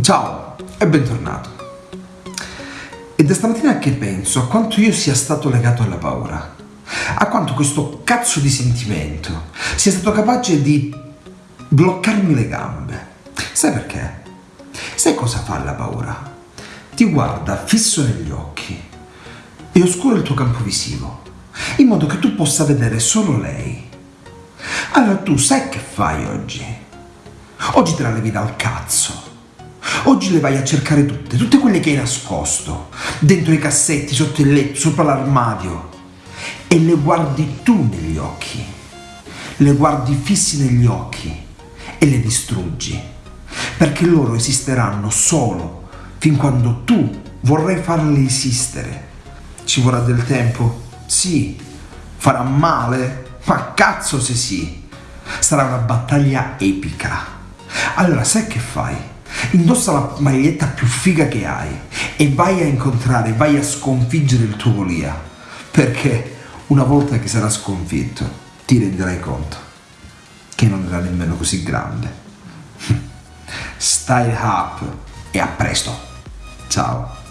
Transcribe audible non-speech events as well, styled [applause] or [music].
Ciao e bentornato. È da stamattina che penso a quanto io sia stato legato alla paura, a quanto questo cazzo di sentimento sia stato capace di bloccarmi le gambe. Sai perché? Sai cosa fa la paura? Ti guarda fisso negli occhi e oscura il tuo campo visivo, in modo che tu possa vedere solo lei. Allora tu sai che fai oggi? Oggi te la levi dal cazzo. Oggi le vai a cercare tutte, tutte quelle che hai nascosto, dentro i cassetti, sotto il letto, sopra l'armadio. E le guardi tu negli occhi. Le guardi fissi negli occhi e le distruggi. Perché loro esisteranno solo fin quando tu vorrai farle esistere. Ci vorrà del tempo? Sì. Farà male? Ma cazzo se sì. Sarà una battaglia epica. Allora sai che fai? Indossa la maglietta più figa che hai e vai a incontrare, vai a sconfiggere il tuo Golia. Perché una volta che sarà sconfitto ti renderai conto che non era nemmeno così grande. [laughs] Style up e a presto. Ciao.